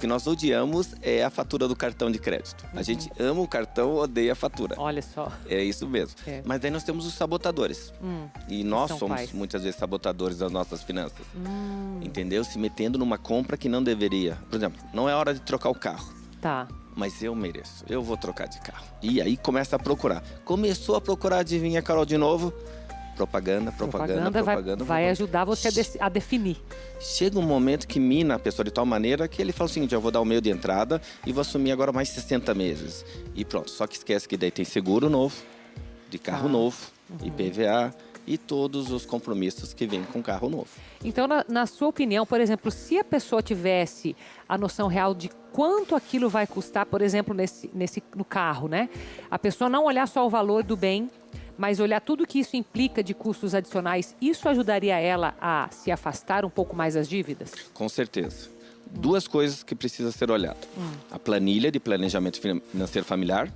que nós odiamos é a fatura do cartão de crédito. A gente ama o cartão, odeia a fatura. Olha só. É isso mesmo. É. Mas daí nós temos os sabotadores. Hum, E nós são somos muitas vezes sabotadores das nossas finanças. hum, Entendeu? Se metendo numa compra que não deveria. Por exemplo, não é hora de trocar o carro. tá. Mas eu mereço, eu vou trocar de carro. E aí começa a procurar. Começou a procurar, adivinha, Carol, de novo? Propaganda, propaganda, vai, propaganda. vai propaganda. ajudar você a, de- a definir. Chega um momento que mina a pessoa de tal maneira que ele fala o seguinte: eu vou dar o meio de entrada e vou assumir agora mais 60 meses. E pronto. Só que esquece que daí tem seguro novo, de carro Ah. novo, IPVA e todos os compromissos que vêm com carro novo. Então, na, na sua opinião, por exemplo, se a pessoa tivesse a noção real de quanto aquilo vai custar, por exemplo, nesse, nesse, no carro, né? A pessoa não olhar só o valor do bem, mas olhar tudo que isso implica de custos adicionais, isso ajudaria ela a se afastar um pouco mais das dívidas? Com certeza. Duas coisas que precisa ser olhado. Hum. A planilha de planejamento financeiro familiar,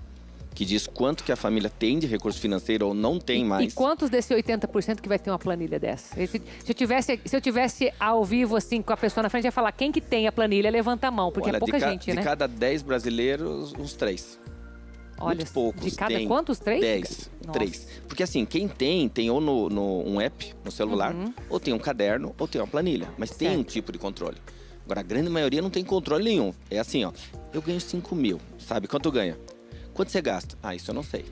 que diz quanto que a família tem de recurso financeiro ou não tem E mais. quantos desse 80% que vai ter uma planilha dessa? Se, eu tivesse, se eu tivesse ao vivo, assim, com a pessoa na frente, ia falar quem que tem a planilha, levanta a mão, porque Olha, é pouca de, gente, de né? cada 10 brasileiros, uns três. Olha, muito poucos de cada têm quantos? Três? 10, Nossa. 3. Porque assim, quem tem, tem ou no, no- um app no celular, Uhum. ou tem um caderno, ou tem uma planilha. Mas tem um Certo. tipo de controle. Agora, a grande maioria não tem controle nenhum. É assim, ó. Eu ganho 5 mil. Sabe quanto ganha? Quanto você gasta? Ah, isso eu não sei.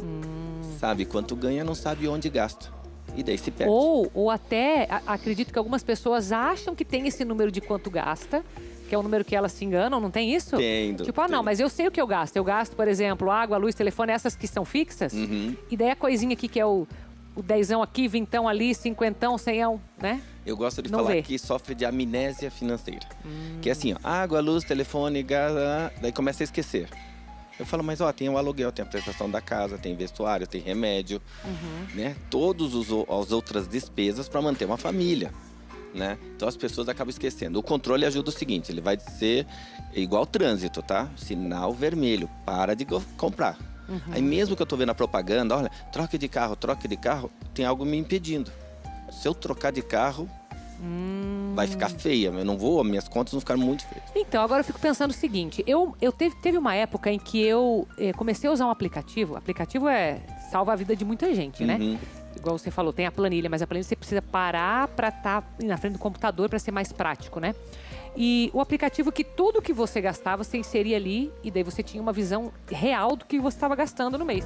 Hum. Sabe quanto ganha, não sabe onde gasta. E daí se perde. Ou, ou até, a- acredito que algumas pessoas acham que tem esse número de quanto gasta, que é o número que elas se enganam, não tem isso? Tendo, Tipo, ah, não, mas eu sei o que eu gasto. Eu gasto, por exemplo, água, luz, telefone, essas que são fixas. Uhum. E daí a coisinha aqui que é o, o dezão aqui, vintão ali, cinquentão, cemão, né? Eu gosto de Não falar vê. que sofre de amnésia financeira. Hum. Que é assim, ó, água, luz, telefone, gás, ah, daí começa a esquecer. Eu falo, mas ó, tem o aluguel, tem a prestação da casa, tem vestuário, tem remédio, Uhum. né? Todas as outras despesas para manter uma família, né? Então as pessoas acabam esquecendo. O controle ajuda o seguinte, ele vai ser igual trânsito, tá? Sinal vermelho, para de comprar. Uhum. Aí mesmo que eu tô vendo a propaganda, olha, troque de carro, troque de carro, tem algo me impedindo. Se eu trocar de carro, Hum. vai ficar feia. Eu não vou, minhas contas vão ficar muito feias. Então, agora eu fico pensando o seguinte: eu, eu teve, teve uma época em que eu eh, comecei a usar um aplicativo. O aplicativo é salva a vida de muita gente, né? Uhum. Igual você falou, tem a planilha, mas a planilha você precisa parar para estar na frente do computador para ser mais prático, né? E o aplicativo que tudo que você gastava, você inseria ali e daí você tinha uma visão real do que você estava gastando no mês.